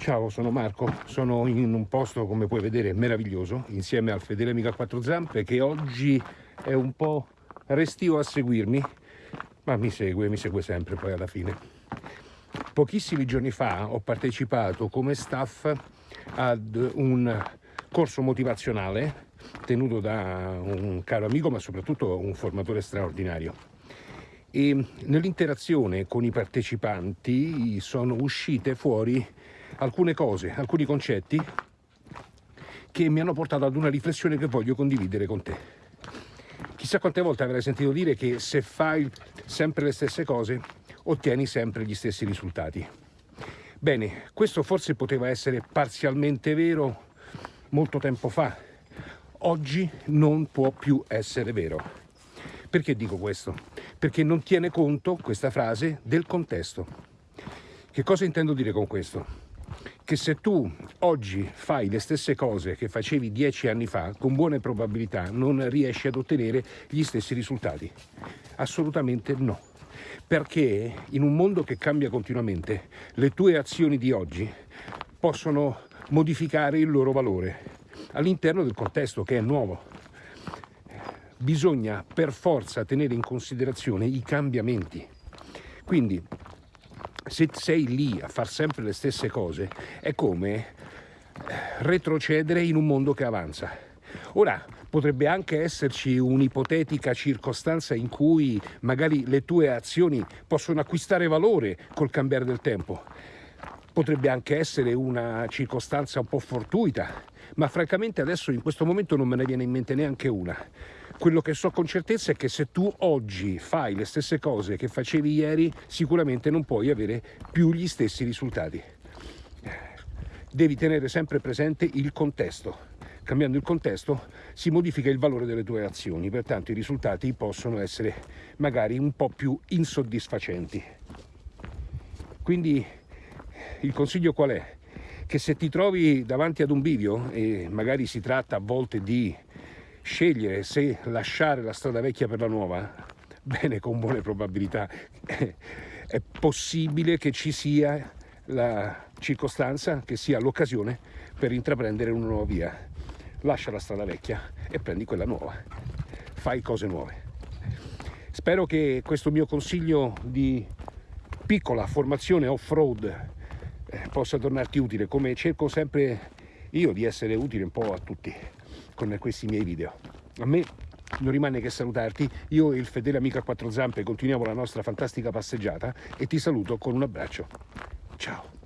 Ciao, sono Marco, sono in un posto come puoi vedere meraviglioso insieme al fedele amico a quattro zampe che oggi è un po' restio a seguirmi ma mi segue, mi segue sempre poi alla fine. Pochissimi giorni fa ho partecipato come staff ad un corso motivazionale tenuto da un caro amico ma soprattutto un formatore straordinario e nell'interazione con i partecipanti sono uscite fuori alcune cose, alcuni concetti che mi hanno portato ad una riflessione che voglio condividere con te. Chissà quante volte avrai sentito dire che se fai sempre le stesse cose ottieni sempre gli stessi risultati. Bene, questo forse poteva essere parzialmente vero molto tempo fa, oggi non può più essere vero. Perché dico questo? Perché non tiene conto, questa frase, del contesto. Che cosa intendo dire con questo? Che se tu oggi fai le stesse cose che facevi dieci anni fa, con buone probabilità non riesci ad ottenere gli stessi risultati. Assolutamente no. Perché in un mondo che cambia continuamente, le tue azioni di oggi possono modificare il loro valore all'interno del contesto che è nuovo. Bisogna per forza tenere in considerazione i cambiamenti. Quindi se sei lì a far sempre le stesse cose, è come eh, retrocedere in un mondo che avanza. Ora, potrebbe anche esserci un'ipotetica circostanza in cui magari le tue azioni possono acquistare valore col cambiare del tempo. Potrebbe anche essere una circostanza un po' fortuita, ma francamente adesso in questo momento non me ne viene in mente neanche una. Quello che so con certezza è che se tu oggi fai le stesse cose che facevi ieri, sicuramente non puoi avere più gli stessi risultati. Devi tenere sempre presente il contesto. Cambiando il contesto si modifica il valore delle tue azioni, pertanto i risultati possono essere magari un po' più insoddisfacenti. Quindi il consiglio qual è? Che se ti trovi davanti ad un bivio, e magari si tratta a volte di scegliere se lasciare la strada vecchia per la nuova, bene, con buone probabilità, è possibile che ci sia la circostanza, che sia l'occasione per intraprendere una nuova via. Lascia la strada vecchia e prendi quella nuova. Fai cose nuove. Spero che questo mio consiglio di piccola formazione off-road possa tornarti utile, come cerco sempre io di essere utile un po' a tutti con questi miei video. A me non rimane che salutarti, io e il fedele amico a quattro zampe continuiamo la nostra fantastica passeggiata e ti saluto con un abbraccio. Ciao!